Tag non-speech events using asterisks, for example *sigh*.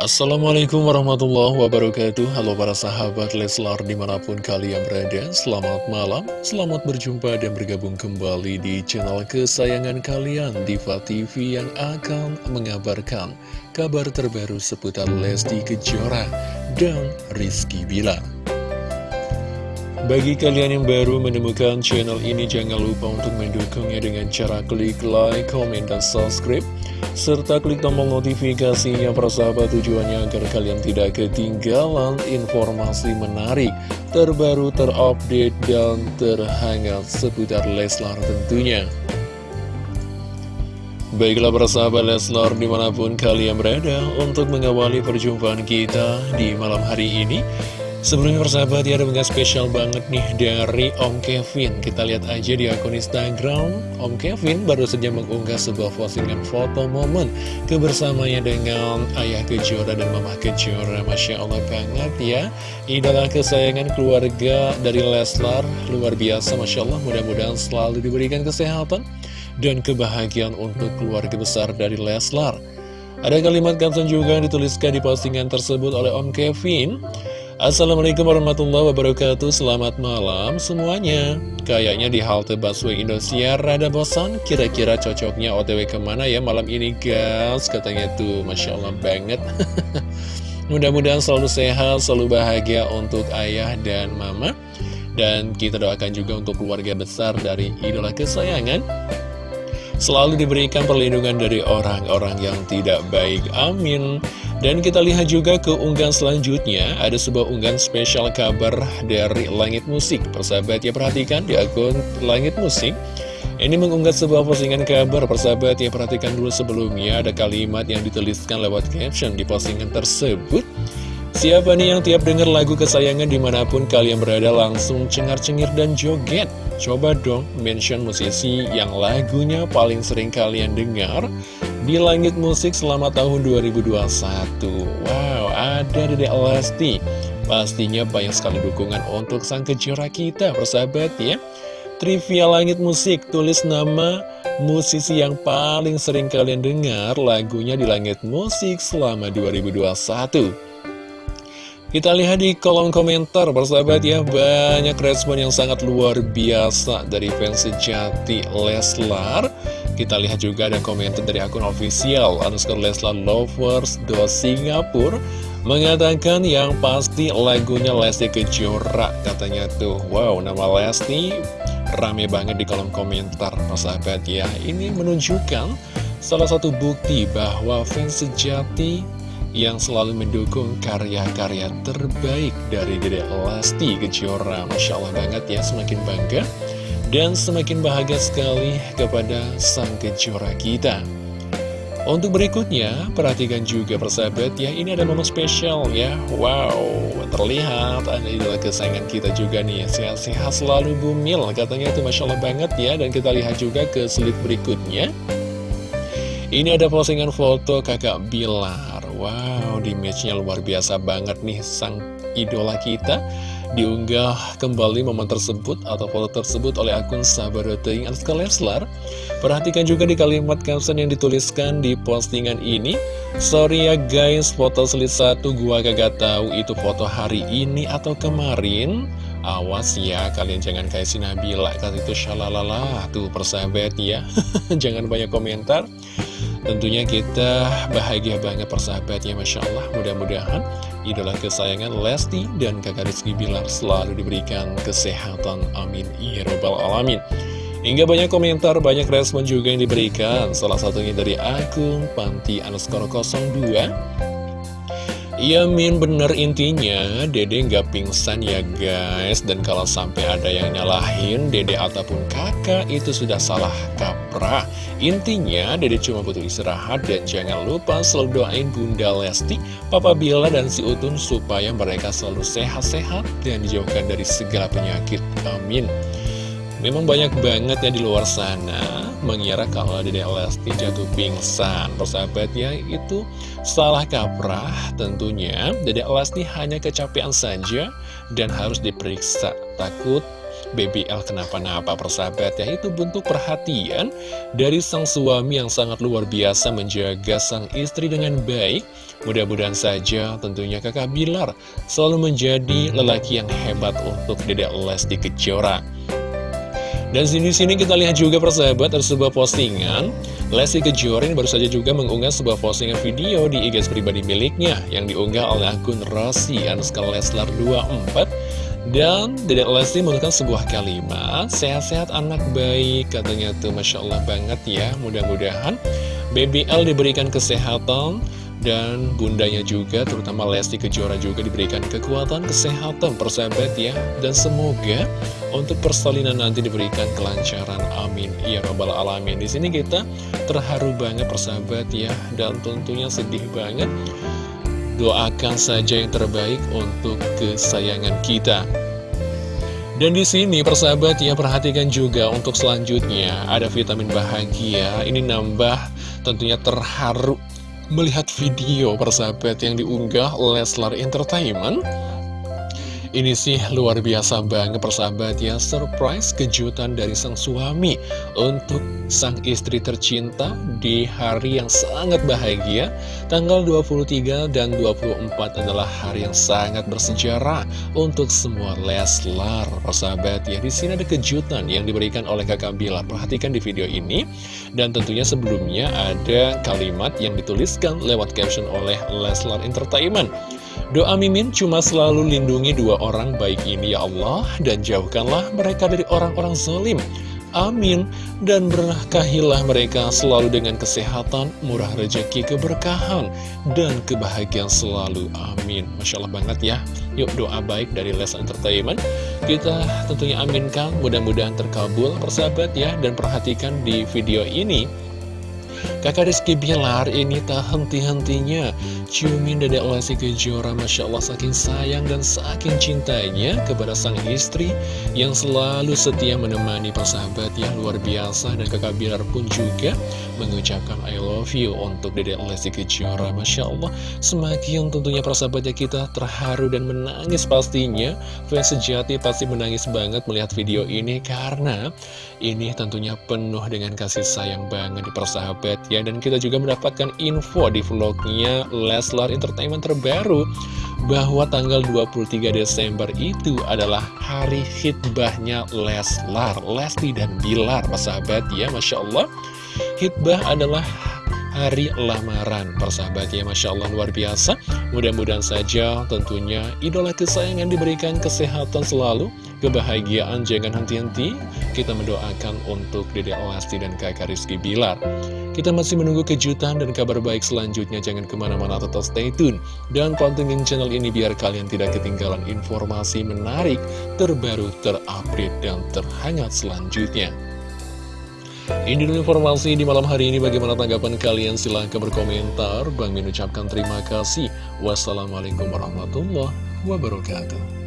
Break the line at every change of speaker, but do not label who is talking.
Assalamualaikum warahmatullahi wabarakatuh. Halo para sahabat Leslar di mana pun kalian berada Selamat malam, selamat berjumpa dan bergabung kembali di channel kesayangan kalian Diva TV yang akan mengabarkan kabar terbaru seputar Lesti Kejora dan Rizky Bilar bagi kalian yang baru menemukan channel ini, jangan lupa untuk mendukungnya dengan cara klik like, comment, dan subscribe serta klik tombol notifikasinya persahabat tujuannya agar kalian tidak ketinggalan informasi menarik, terbaru, terupdate, dan terhangat seputar Leslar tentunya. Baiklah persahabat Leslar di mana pun kalian berada untuk mengawali perjumpaan kita di malam hari ini Sebelumnya persahabat ya ada menggah spesial banget nih dari Om Kevin. Kita lihat aja di akun Instagram. Om Kevin baru saja mengunggah sebuah postingan foto momen Kebersamanya dengan Ayah Kejora dan Mama Kejora. Masya Allah banget ya. Idola kesayangan keluarga dari Leslar Luar biasa Masya Allah. Mudah-mudahan selalu diberikan kesehatan Dan kebahagiaan untuk keluarga besar dari Leslar. Ada kalimat kapsen juga yang dituliskan di postingan tersebut oleh Om Kevin Assalamualaikum warahmatullahi wabarakatuh. Selamat malam semuanya. Kayaknya di halte busway Indosiar Rada bosan. Kira-kira cocoknya otw ke mana ya malam ini guys? Katanya tuh Masya Allah banget. *laughs* Mudah-mudahan selalu sehat Selalu bahagia untuk ayah dan mama. Dan kita doakan juga untuk keluarga besar dari idola kesayangan. Selalu diberikan perlindungan dari orang-orang yang tidak baik. Amin dan kita lihat juga ke unggahan selanjutnya, ada sebuah unggahan spesial kabar dari Langit Musik. Persahabat ya perhatikan di akun Langit Musik. Ini mengunggah sebuah postingan kabar, persahabat ya perhatikan dulu sebelumnya ada kalimat yang dituliskan lewat caption di postingan tersebut. Siapa nih yang tiap denger lagu kesayangan di mana pun kalian berada langsung cengar-cengir dan joget? Coba dong mention musisi yang lagunya paling sering kalian dengar di langit musik selama tahun 2021 Wow, ada Dede Lesti. Pastinya banyak sekali dukungan untuk sang kejora kita, persahabat ya. Trivia Langit Musik, tulis nama musisi yang paling sering kalian dengar lagunya di Langit Musik selama 2021 kita lihat di kolom komentar, persahabat ya, banyak respon yang sangat luar biasa dari fans sejati Leslar. Kita lihat juga ada komentar dari akun official underscore Leslar Lovers do Singapura mengatakan yang pasti lagunya Lesti Kejora katanya tuh. Wow nama Lesti rame banget di kolom komentar sahabat ya. Ini menunjukkan salah satu bukti bahwa fans sejati yang selalu mendukung karya-karya terbaik dari Dede Lesti Kejora. Masya Allah banget ya semakin bangga dan semakin bahagia sekali kepada sang kejora kita. Untuk berikutnya, perhatikan juga persahabat ya, ini ada momen spesial ya. Wow, terlihat ada idola kesayangan kita juga nih, sehat-sehat selalu bumil, katanya itu Masya Allah banget ya. Dan kita lihat juga ke slide berikutnya. Ini ada postingan foto kakak Bilar. Wow, di matchnya luar biasa banget nih, sang idola kita diunggah kembali momen tersebut atau foto tersebut oleh akun Sabaroteing Anska Leslar. Perhatikan juga di kalimat caption yang dituliskan di postingan ini. Sorry ya guys, foto selit satu gua kagak tahu itu foto hari ini atau kemarin. Awas ya, kalian jangan kasih Nabila Kata itu syalalala, tuh persahabat ya *laughs* Jangan banyak komentar Tentunya kita bahagia banget persahabatnya Masya Allah Mudah-mudahan idola kesayangan Lesti dan kakak Rizky Bilar selalu diberikan kesehatan. Amin. Ya Rabbal Alamin. Hingga banyak komentar, banyak respon juga yang diberikan. Salah satunya dari akun Panti Anuskoro 02 Iya Min bener intinya. Dede nggak pingsan ya guys. Dan kalau sampai ada yang nyalahin Dede ataupun kakak itu sudah salah kaprah. Intinya Dede cuma butuh istirahat Dan jangan lupa selalu doain Bunda Lesti Papa Bila dan si Utun Supaya mereka selalu sehat-sehat Dan dijauhkan dari segala penyakit. Amin Memang banyak banget ya di luar sana mengira kalau Dede Lesti jatuh pingsan. Persahabat ya, itu salah kaprah tentunya. Dede Lesti hanya kecapean saja dan harus diperiksa. Takut BBL kenapa-napa persahabat ya Itu bentuk perhatian dari sang suami yang sangat luar biasa menjaga sang istri dengan baik Mudah-mudahan saja tentunya kakak Bilar selalu menjadi lelaki yang hebat untuk Dedek Lesti Kejora dan sini-sini kita lihat juga persahabat ada sebuah postingan. Lesti Kejora ini baru saja juga mengunggah sebuah postingan video di IG pribadi miliknya Yang diunggah oleh akun Rossi Anuska Leslar 24 Dan Dedek Lesti menggunakan sebuah kalimat Sehat-sehat anak baik Katanya tuh Masya Allah banget ya Mudah-mudahan BBL diberikan kesehatan dan bundanya juga, terutama Lesti Kejora juga diberikan kekuatan, kesehatan, persahabat ya. Dan semoga untuk persalinan nanti diberikan kelancaran, amin. Ya Rabbal Alamin. Di sini kita terharu banget persahabat ya. Dan tentunya sedih banget. Doakan saja yang terbaik untuk kesayangan kita. Dan di sini persahabat ya perhatikan juga untuk selanjutnya ada vitamin bahagia. Ini nambah tentunya terharu melihat video persahabat yang diunggah Leslar Entertainment ini sih luar biasa banget persahabat ya. Surprise kejutan dari sang suami Untuk sang istri tercinta Di hari yang sangat bahagia. Tanggal 23 dan 24 adalah hari yang sangat bersejarah Untuk semua Leslar Persahabat ya. Di sini ada kejutan yang diberikan oleh kakak Bilar Perhatikan di video ini. Dan tentunya sebelumnya ada kalimat yang dituliskan lewat caption oleh Leslar Entertainment Doa Mimin cuma selalu lindungi dua orang baik ini ya Allah Dan jauhkanlah mereka dari orang-orang zalim. Amin. Dan berkahilah mereka selalu dengan kesehatan, murah rezeki, keberkahan Dan kebahagiaan selalu. Amin. Masya Allah banget ya. Yuk doa baik dari Les Entertainment. Kita tentunya aminkan Mudah-mudahan terkabul persahabat ya Dan perhatikan di video ini Kakak Rizky Bilar ini tak henti-hentinya. Ciumin Dedek Lesti Kejora Masya Allah saking sayang dan saking cintanya Kepada sang istri Yang selalu setia menemani persahabat yang luar biasa. Dan kakak Bilar pun juga Mengucapkan I love you Untuk Dedek Lesti Kejora Masya Allah. Semakin tentunya persahabatnya kita terharu dan menangis pastinya. Fans sejati pasti menangis banget melihat video ini Karena ini tentunya penuh dengan kasih sayang banget di persahabat ya Dan kita juga mendapatkan info di vlognya Leslar Entertainment terbaru Bahwa tanggal 23 Desember itu adalah hari hitbahnya Leslar Lesti dan Bilar sahabat ya Masya Allah. Hitbah adalah hari lamaran Persahabat ya Masya Allah luar biasa. Mudah-mudahan saja tentunya idola kesayangan diberikan kesehatan selalu Kebahagiaan jangan henti-henti. Kita mendoakan untuk Dede Lesti dan kakak Rizky Bilar Kita masih menunggu kejutan dan kabar baik selanjutnya Jangan ke mana-mana tetap stay tune Dan pantengin channel ini biar kalian tidak ketinggalan informasi menarik Terbaru, terupdate, dan terhangat selanjutnya ini dulu informasi di malam hari ini. Bagaimana tanggapan kalian? Silahkan berkomentar. Bang Min ucapkan terima kasih. Wassalamualaikum warahmatullahi wabarakatuh.